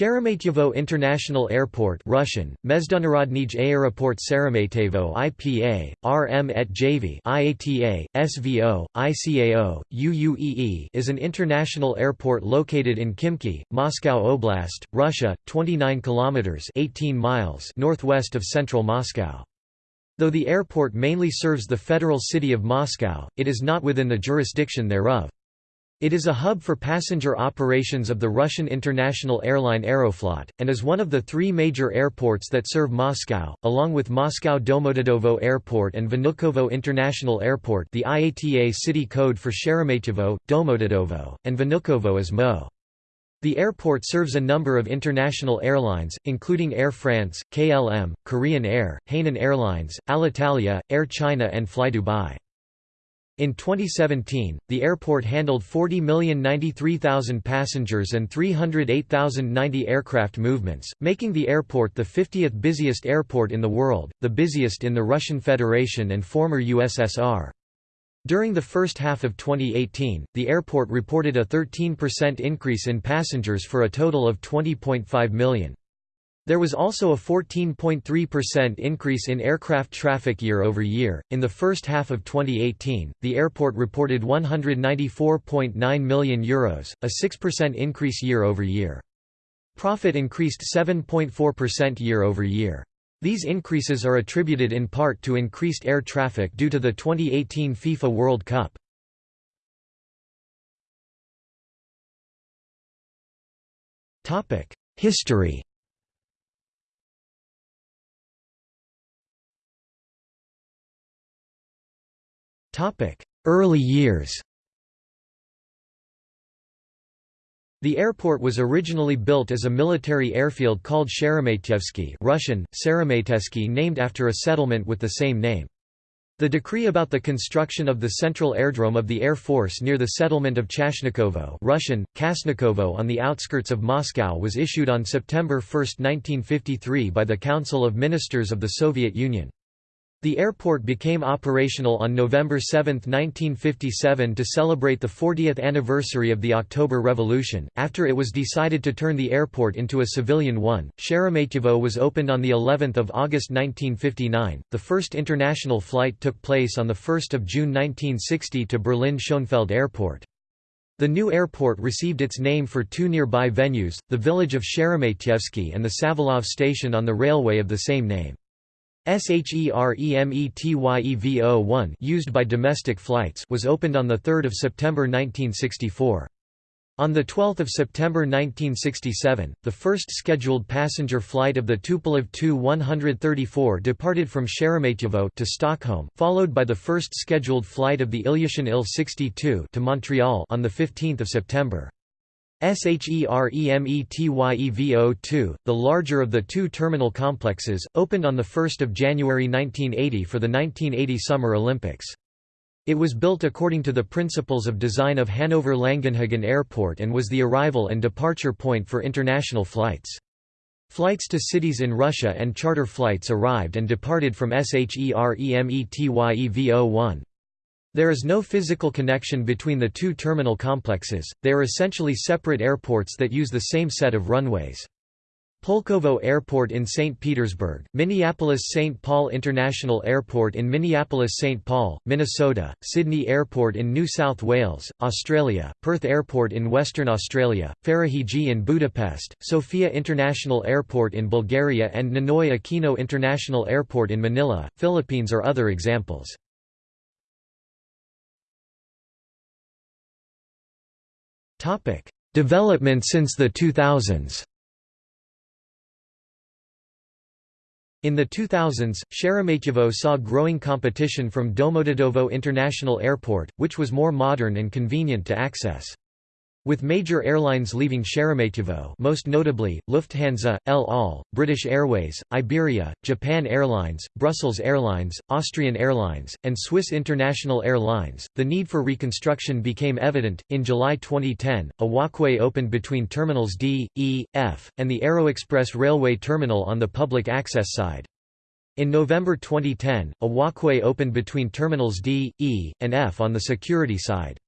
Sheremetyevo International Airport Russian, Mezdunarodnij Aeroport Sheremetyevo IPA, RM et JV IATA, SVO, ICAO, UUEE is an international airport located in Khimki, Moscow Oblast, Russia, 29 kilometers 18 miles northwest of central Moscow. Though the airport mainly serves the federal city of Moscow, it is not within the jurisdiction thereof. It is a hub for passenger operations of the Russian international airline Aeroflot, and is one of the three major airports that serve Moscow, along with Moscow Domodedovo Airport and Vnukovo International Airport the IATA city code for Sheremetyevo, Domodedovo, and Vnukovo is MO. The airport serves a number of international airlines, including Air France, KLM, Korean Air, Hainan Airlines, Alitalia, Air China and Fly Dubai. In 2017, the airport handled 40,093,000 passengers and 308,090 aircraft movements, making the airport the 50th busiest airport in the world, the busiest in the Russian Federation and former USSR. During the first half of 2018, the airport reported a 13% increase in passengers for a total of 20.5 million. There was also a 14.3% increase in aircraft traffic year over year. In the first half of 2018, the airport reported €194.9 million, Euros, a 6% increase year over year. Profit increased 7.4% year over year. These increases are attributed in part to increased air traffic due to the 2018 FIFA World Cup. History Early years The airport was originally built as a military airfield called Sheremetyevsky Russian, Seremetesky named after a settlement with the same name. The decree about the construction of the central airdrome of the Air Force near the settlement of Chashnikovo Russian, Kasnikovo on the outskirts of Moscow was issued on September 1, 1953 by the Council of Ministers of the Soviet Union. The airport became operational on November 7, 1957 to celebrate the 40th anniversary of the October Revolution. After it was decided to turn the airport into a civilian one, Sheremetyevo was opened on the 11th of August 1959. The first international flight took place on the 1st of June 1960 to Berlin Schönefeld Airport. The new airport received its name for two nearby venues, the village of Sheremetyevsky and the Savalov station on the railway of the same name. SHEREMETYEVO-1 used by domestic flights was opened on 3 September 1964. On 12 September 1967, the first scheduled passenger flight of the Tupolev Tu-134 departed from Sheremetyevo to Stockholm, followed by the first scheduled flight of the Ilyushin Il-62 to Montreal on 15 September. SHEREMETYEVO2, the larger of the two terminal complexes, opened on 1 January 1980 for the 1980 Summer Olympics. It was built according to the principles of design of Hanover-Langenhagen Airport and was the arrival and departure point for international flights. Flights to cities in Russia and charter flights arrived and departed from SHEREMETYEVO1. There is no physical connection between the two terminal complexes, they are essentially separate airports that use the same set of runways. Pulkovo Airport in St. Petersburg, Minneapolis-St. Paul International Airport in Minneapolis-St. Paul, Minnesota, Sydney Airport in New South Wales, Australia, Perth Airport in Western Australia, Ferihegy in Budapest, Sofia International Airport in Bulgaria and Ninoy Aquino International Airport in Manila, Philippines are other examples. Topic: Development since the 2000s. In the 2000s, Sheremetyevo saw growing competition from Domodedovo International Airport, which was more modern and convenient to access. With major airlines leaving Sheremetyevo most notably, Lufthansa, El Al, British Airways, Iberia, Japan Airlines, Brussels Airlines, Austrian Airlines, and Swiss International Airlines, the need for reconstruction became evident. In July 2010, a walkway opened between Terminals D, E, F, and the Aeroexpress Railway Terminal on the public access side. In November 2010, a walkway opened between Terminals D, E, and F on the security side.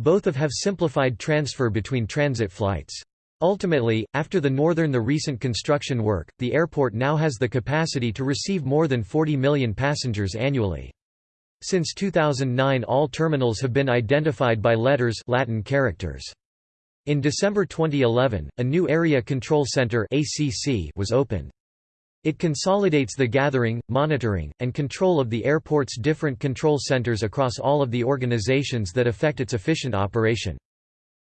Both of have simplified transfer between transit flights. Ultimately, after the northern the recent construction work, the airport now has the capacity to receive more than 40 million passengers annually. Since 2009 all terminals have been identified by letters Latin characters. In December 2011, a new Area Control Center was opened. It consolidates the gathering, monitoring, and control of the airport's different control centers across all of the organizations that affect its efficient operation.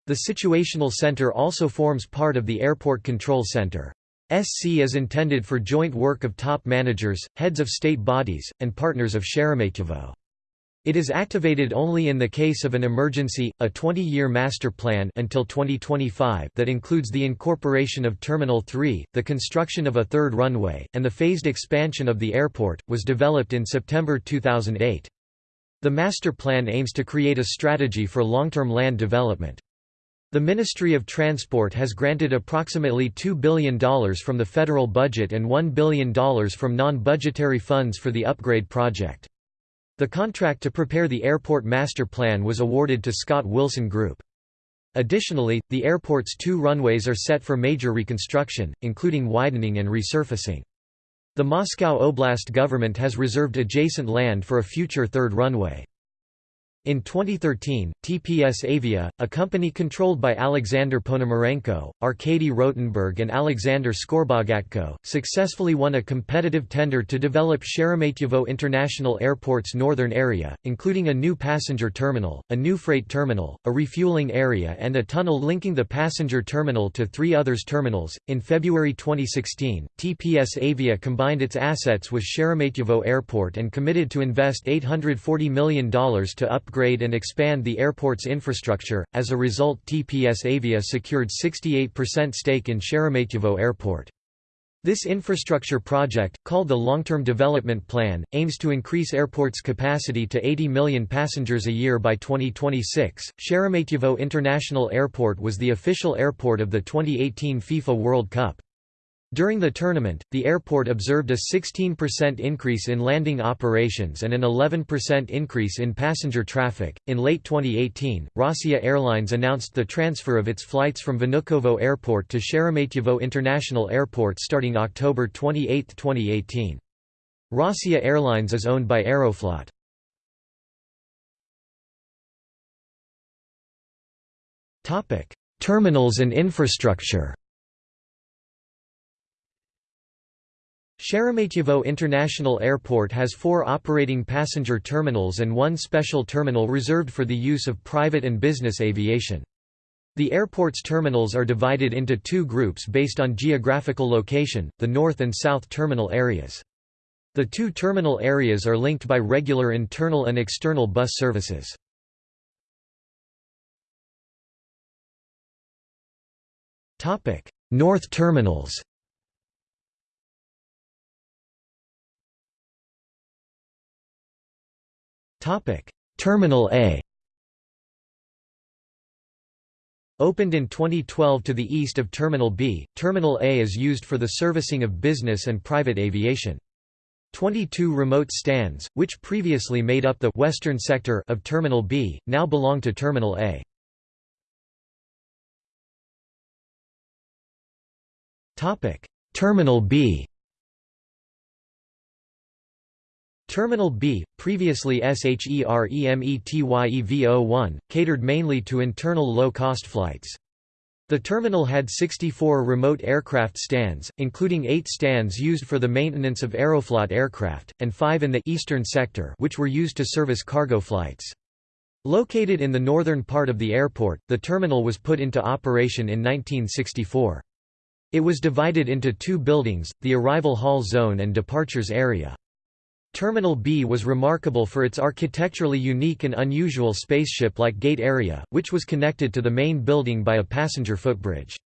The Situational Center also forms part of the Airport Control Center. SC is intended for joint work of top managers, heads of state bodies, and partners of Sheremetyevo. It is activated only in the case of an emergency, a 20-year master plan until 2025 that includes the incorporation of Terminal 3, the construction of a third runway, and the phased expansion of the airport, was developed in September 2008. The master plan aims to create a strategy for long-term land development. The Ministry of Transport has granted approximately $2 billion from the federal budget and $1 billion from non-budgetary funds for the upgrade project. The contract to prepare the airport master plan was awarded to Scott Wilson Group. Additionally, the airport's two runways are set for major reconstruction, including widening and resurfacing. The Moscow Oblast government has reserved adjacent land for a future third runway. In 2013, TPS Avia, a company controlled by Alexander Ponomarenko, Arkady Rotenberg and Alexander Skorobogatko, successfully won a competitive tender to develop Sheremetyevo International Airport's northern area, including a new passenger terminal, a new freight terminal, a refueling area and a tunnel linking the passenger terminal to three others terminals. In February 2016, TPS Avia combined its assets with Sheremetyevo Airport and committed to invest $840 million to upgrade upgrade and expand the airport's infrastructure. As a result, TPS Avia secured 68% stake in Sheremetyevo Airport. This infrastructure project, called the Long-Term Development Plan, aims to increase airport's capacity to 80 million passengers a year by 2026. Sheremetyevo International Airport was the official airport of the 2018 FIFA World Cup. During the tournament, the airport observed a 16% increase in landing operations and an 11% increase in passenger traffic. In late 2018, Rossiya Airlines announced the transfer of its flights from Vnukovo Airport to Sheremetyevo International Airport starting October 28, 2018. Rossiya Airlines is owned by Aeroflot. Terminals and infrastructure Sheremetyevo International Airport has four operating passenger terminals and one special terminal reserved for the use of private and business aviation. The airport's terminals are divided into two groups based on geographical location, the north and south terminal areas. The two terminal areas are linked by regular internal and external bus services. North terminals Terminal A Opened in 2012 to the east of Terminal B, Terminal A is used for the servicing of business and private aviation. 22 remote stands, which previously made up the western sector of Terminal B, now belong to Terminal A. Terminal B Terminal B, previously SHEREMETYEVO1, catered mainly to internal low-cost flights. The terminal had 64 remote aircraft stands, including 8 stands used for the maintenance of Aeroflot aircraft, and 5 in the eastern sector which were used to service cargo flights. Located in the northern part of the airport, the terminal was put into operation in 1964. It was divided into two buildings, the arrival hall zone and departures area. Terminal B was remarkable for its architecturally unique and unusual spaceship-like gate area, which was connected to the main building by a passenger footbridge.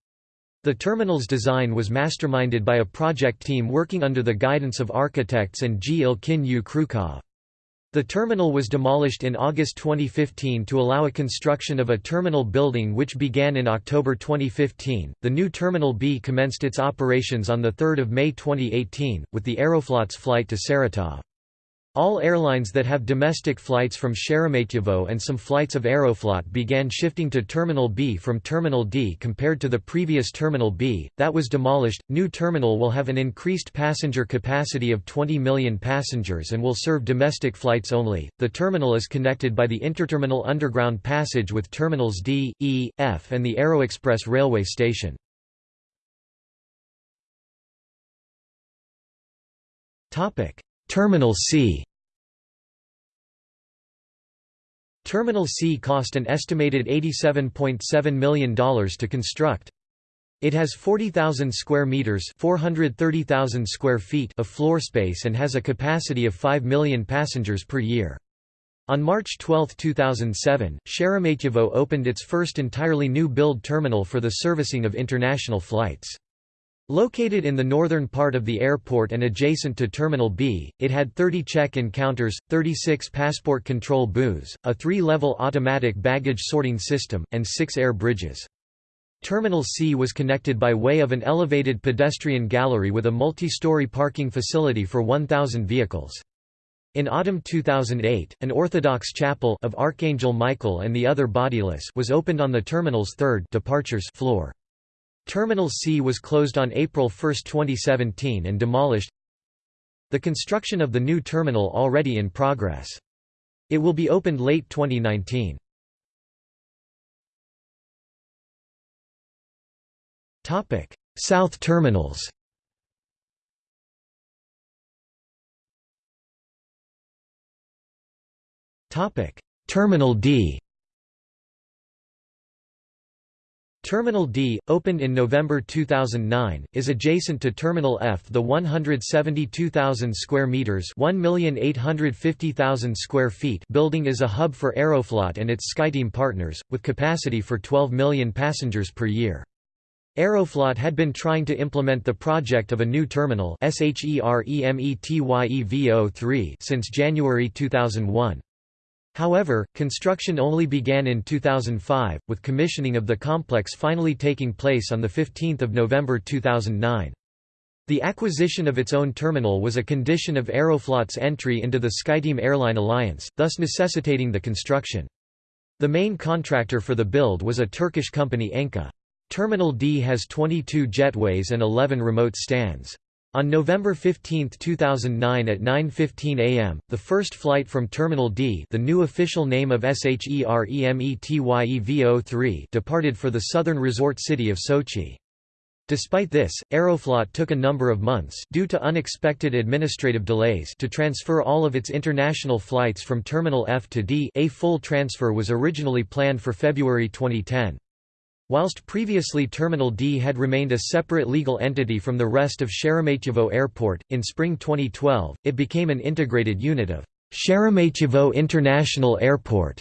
The terminal's design was masterminded by a project team working under the guidance of architects and G. Ilkin U. Krukov. The terminal was demolished in August 2015 to allow a construction of a terminal building which began in October 2015. The new Terminal B commenced its operations on 3 May 2018, with the Aeroflot's flight to Saratov. All airlines that have domestic flights from Sheremetyevo and some flights of Aeroflot began shifting to Terminal B from Terminal D compared to the previous Terminal B, that was demolished. New terminal will have an increased passenger capacity of 20 million passengers and will serve domestic flights only. The terminal is connected by the interterminal underground passage with terminals D, E, F, and the Aeroexpress railway station. Topic. Terminal C Terminal C cost an estimated $87.7 million to construct. It has 40,000 square meters, 430,000 square feet of floor space and has a capacity of 5 million passengers per year. On March 12, 2007, Sheremetyevo opened its first entirely new build terminal for the servicing of international flights. Located in the northern part of the airport and adjacent to Terminal B, it had 30 check-in counters, 36 passport control booths, a three-level automatic baggage sorting system, and six air bridges. Terminal C was connected by way of an elevated pedestrian gallery with a multi-story parking facility for 1,000 vehicles. In autumn 2008, an Orthodox chapel of Archangel Michael and the other bodiless was opened on the terminal's third departures floor. Terminal C was closed on April 1, 2017 and demolished. The construction of the new terminal already in progress. It will be opened late 2019. Topic: South terminals Topic: Terminal D Terminal D, opened in November 2009, is adjacent to Terminal F. The 172,000 square meters (1,850,000 square feet) building is a hub for Aeroflot and its SkyTeam partners, with capacity for 12 million passengers per year. Aeroflot had been trying to implement the project of a new terminal since January 2001. However, construction only began in 2005, with commissioning of the complex finally taking place on 15 November 2009. The acquisition of its own terminal was a condition of Aeroflot's entry into the SkyTeam airline alliance, thus necessitating the construction. The main contractor for the build was a Turkish company Enka. Terminal D has 22 jetways and 11 remote stands. On November 15, 2009 at 9.15 am, the first flight from Terminal D the new official name of SHEREMETYEVO3 departed for the southern resort city of Sochi. Despite this, Aeroflot took a number of months due to unexpected administrative delays to transfer all of its international flights from Terminal F to D a full transfer was originally planned for February 2010. Whilst previously Terminal D had remained a separate legal entity from the rest of Sheremetyevo Airport, in spring 2012, it became an integrated unit of Sheremetyevo International Airport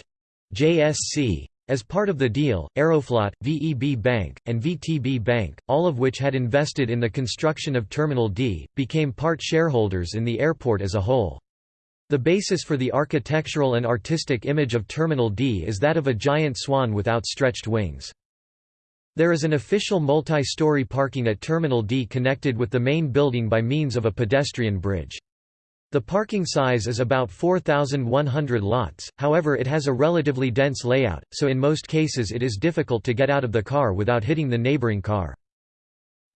JSC. As part of the deal, Aeroflot, VEB Bank, and VTB Bank, all of which had invested in the construction of Terminal D, became part shareholders in the airport as a whole. The basis for the architectural and artistic image of Terminal D is that of a giant swan with outstretched wings. There is an official multi-story parking at Terminal D connected with the main building by means of a pedestrian bridge. The parking size is about 4,100 lots, however it has a relatively dense layout, so in most cases it is difficult to get out of the car without hitting the neighboring car.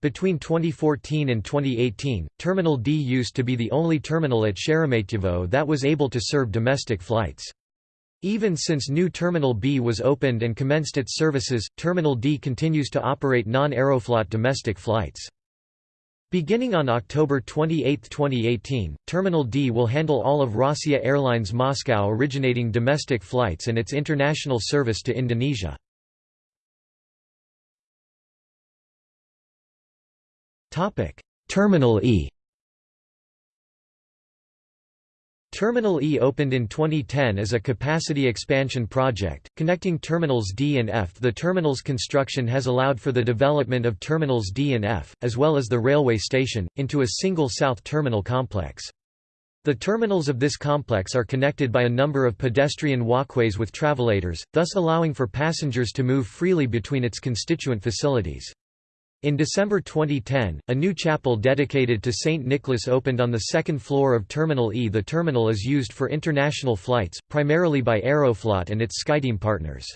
Between 2014 and 2018, Terminal D used to be the only terminal at Sheremetyevo that was able to serve domestic flights. Even since new Terminal B was opened and commenced its services, Terminal D continues to operate non-Aeroflot domestic flights. Beginning on October 28, 2018, Terminal D will handle all of Rossiya Airlines Moscow originating domestic flights and its international service to Indonesia. Terminal E Terminal E opened in 2010 as a capacity expansion project, connecting Terminals D and F. The terminal's construction has allowed for the development of Terminals D and F, as well as the railway station, into a single south terminal complex. The terminals of this complex are connected by a number of pedestrian walkways with travelators, thus allowing for passengers to move freely between its constituent facilities. In December 2010, a new chapel dedicated to St. Nicholas opened on the second floor of Terminal E. The terminal is used for international flights, primarily by Aeroflot and its SkyTeam partners.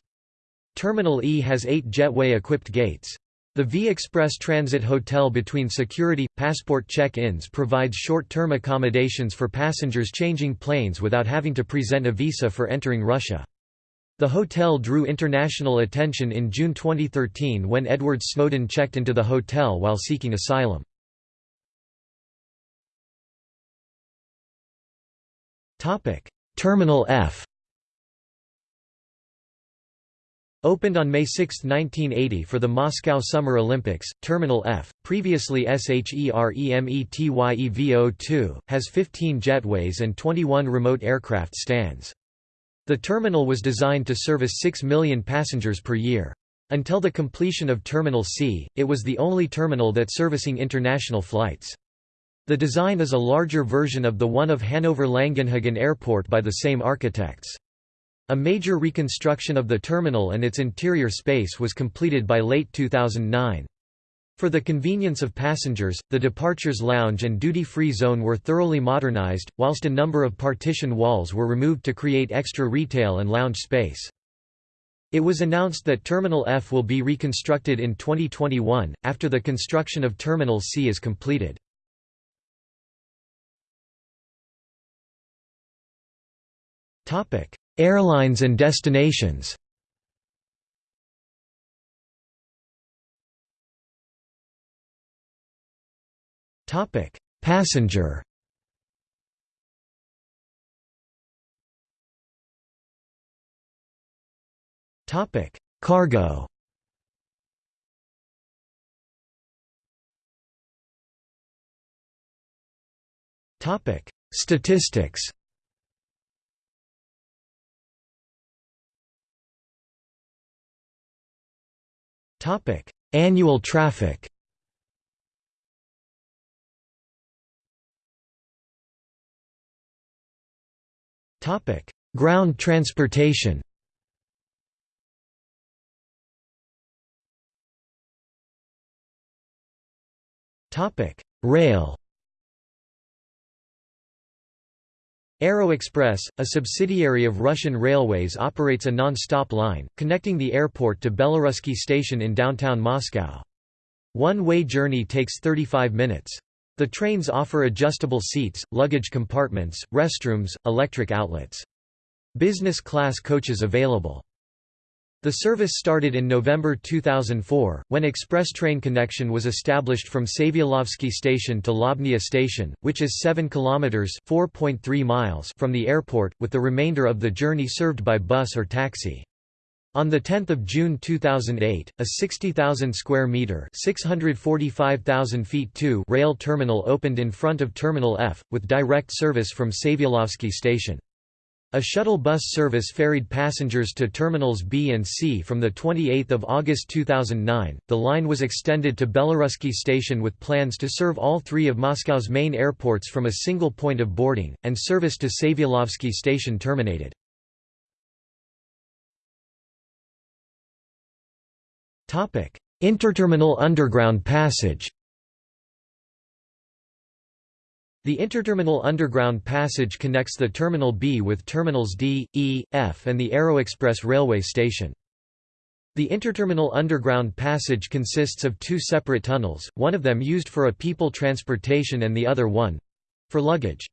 Terminal E has eight jetway-equipped gates. The V-Express Transit Hotel between security, passport check-ins provides short-term accommodations for passengers changing planes without having to present a visa for entering Russia. The hotel drew international attention in June 2013 when Edward Snowden checked into the hotel while seeking asylum. Terminal F Opened on May 6, 1980 for the Moscow Summer Olympics, Terminal F, previously SHEREMETYEVO2, has 15 jetways and 21 remote aircraft stands. The terminal was designed to service 6 million passengers per year. Until the completion of Terminal C, it was the only terminal that servicing international flights. The design is a larger version of the one of Hanover-Langenhagen Airport by the same architects. A major reconstruction of the terminal and its interior space was completed by late 2009. For the convenience of passengers, the departures lounge and duty-free zone were thoroughly modernized, whilst a number of partition walls were removed to create extra retail and lounge space. It was announced that Terminal F will be reconstructed in 2021, after the construction of Terminal C is completed. Airlines and destinations Topic: Passenger. Topic: Cargo. Topic: Statistics. Topic: Annual traffic. Ground transportation. Rail. Aero Express, a subsidiary of Russian Railways operates a non-stop line, connecting the airport to Belorusky Station in downtown Moscow. One-way journey takes 35 minutes. The trains offer adjustable seats, luggage compartments, restrooms, electric outlets. Business class coaches available. The service started in November 2004, when express train connection was established from Savyalovsky Station to Lobnya Station, which is 7 kilometers (4.3 miles) from the airport, with the remainder of the journey served by bus or taxi. On 10 June 2008, a 60,000 square metre (645,000 feet) two rail terminal opened in front of Terminal F, with direct service from Savyalovsky station. A shuttle bus service ferried passengers to terminals B and C from the 28 August 2009. The line was extended to Belorusky station with plans to serve all three of Moscow's main airports from a single point of boarding, and service to Savyalovsky station terminated. Interterminal underground passage The interterminal underground passage connects the Terminal B with Terminals D, E, F and the Aeroexpress railway station. The interterminal underground passage consists of two separate tunnels, one of them used for a people transportation and the other one—for luggage.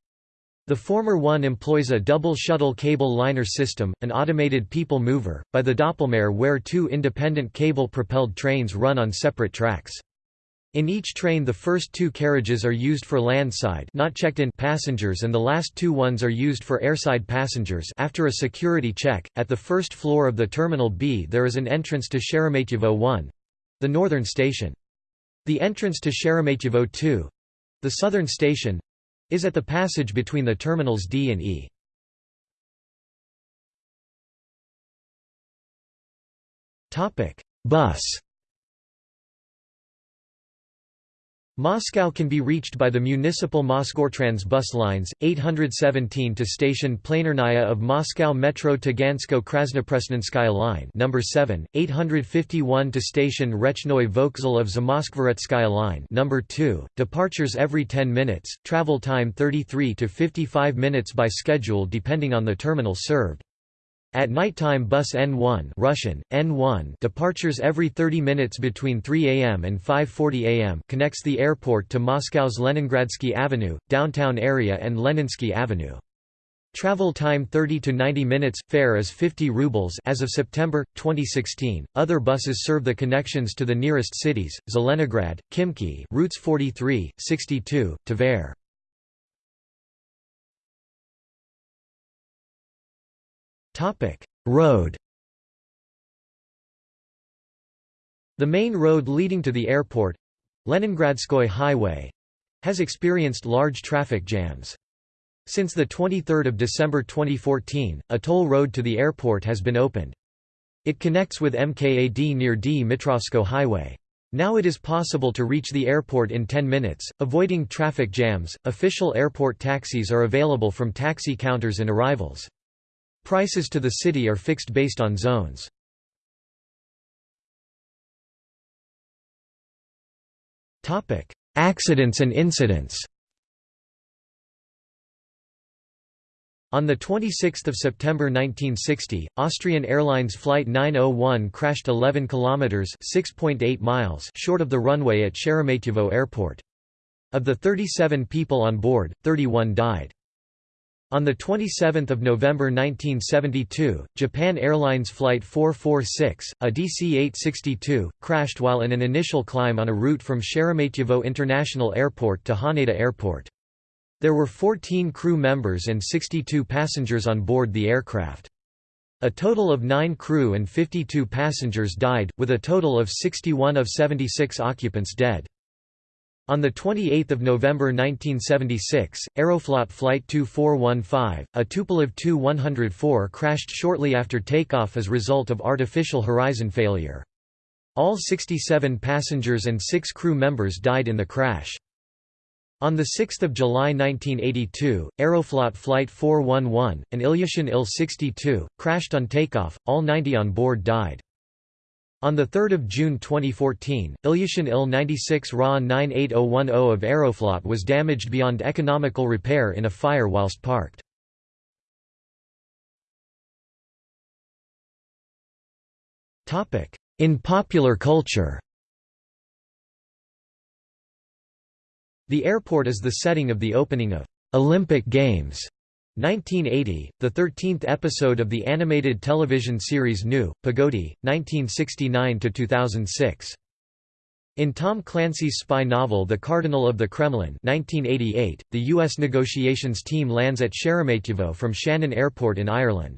The former one employs a double shuttle cable liner system, an automated people mover, by the Doppelmayr where two independent cable-propelled trains run on separate tracks. In each train the first two carriages are used for landside not checked in passengers and the last two ones are used for airside passengers after a security check. At the first floor of the Terminal B there is an entrance to Sheremetyevo 1 the northern station. The entrance to Sheremetyevo 2 the southern station is at the passage between the terminals D and E. Bus Moscow can be reached by the municipal Mosgortrans bus lines, 817 to station Planernaya of Moscow Metro Tagansko Krasnopresnenskaya line number 7, 851 to station Rechnoi Vokzal of Zamoskvoretskaya line number 2, departures every 10 minutes, travel time 33 to 55 minutes by schedule depending on the terminal served. At nighttime bus N1 Russian, N1 departures every 30 minutes between 3 am and 5.40 am connects the airport to Moscow's Leningradsky Avenue, downtown area and Leninsky Avenue. Travel time 30 to 90 minutes, fare is 50 rubles as of September 2016. Other buses serve the connections to the nearest cities: Zelenograd, Khimki routes 43, 62, Tver. Topic: Road. The main road leading to the airport, Leningradskoy Highway, has experienced large traffic jams. Since the 23rd of December 2014, a toll road to the airport has been opened. It connects with MKAD near Dmitrovsko Highway. Now it is possible to reach the airport in 10 minutes, avoiding traffic jams. Official airport taxis are available from taxi counters and arrivals. Prices to the city are fixed based on zones. Accidents and incidents On 26 September 1960, Austrian Airlines Flight 901 crashed 11 kilometers (6.8 miles) short of the runway at Sheremetyevo Airport. Of the 37 people on board, 31 died. On 27 November 1972, Japan Airlines Flight 446, a DC-862, crashed while in an initial climb on a route from Sheremetyevo International Airport to Haneda Airport. There were 14 crew members and 62 passengers on board the aircraft. A total of 9 crew and 52 passengers died, with a total of 61 of 76 occupants dead. On 28 November 1976, Aeroflot Flight 2415, a Tupolev Tu-104 crashed shortly after takeoff as result of artificial horizon failure. All 67 passengers and 6 crew members died in the crash. On 6 July 1982, Aeroflot Flight 411, an Ilyushin Il-62, crashed on takeoff, all 90 on board died. On 3 June 2014, Ilyushin Il-96 Ra 98010 of Aeroflot was damaged beyond economical repair in a fire whilst parked. In popular culture The airport is the setting of the opening of Olympic Games 1980, the 13th episode of the animated television series Nu, Pogodi, 1969–2006. In Tom Clancy's spy novel The Cardinal of the Kremlin 1988, the U.S. negotiations team lands at Sheremetyevo from Shannon Airport in Ireland.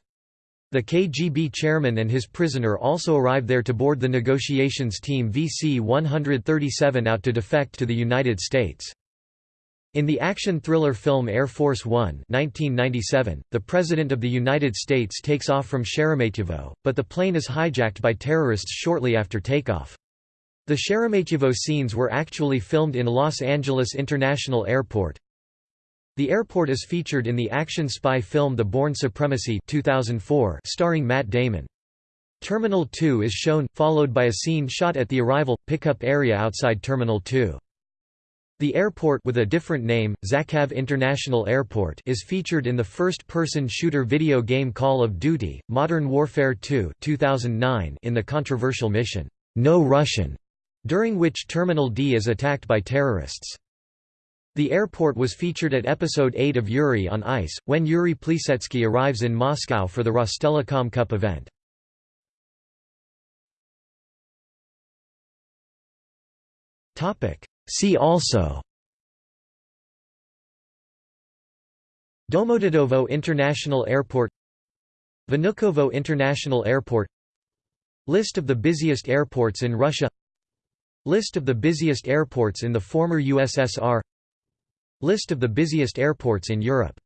The KGB chairman and his prisoner also arrive there to board the negotiations team VC-137 out to defect to the United States. In the action thriller film Air Force One 1997, the President of the United States takes off from Sheremetyevo, but the plane is hijacked by terrorists shortly after takeoff. The Sheremetyevo scenes were actually filmed in Los Angeles International Airport. The airport is featured in the action spy film The Bourne Supremacy 2004 starring Matt Damon. Terminal 2 is shown, followed by a scene shot at the arrival, pickup area outside Terminal 2. The airport with a different name, Zakhav International Airport is featured in the first-person shooter video game Call of Duty, Modern Warfare 2 2009 in the controversial mission, No Russian, during which Terminal D is attacked by terrorists. The airport was featured at Episode 8 of Yuri on Ice, when Yuri Plisetsky arrives in Moscow for the Rostelecom Cup event. See also Domodedovo International Airport Vnukovo International Airport List of the busiest airports in Russia List of the busiest airports in the former USSR List of the busiest airports in Europe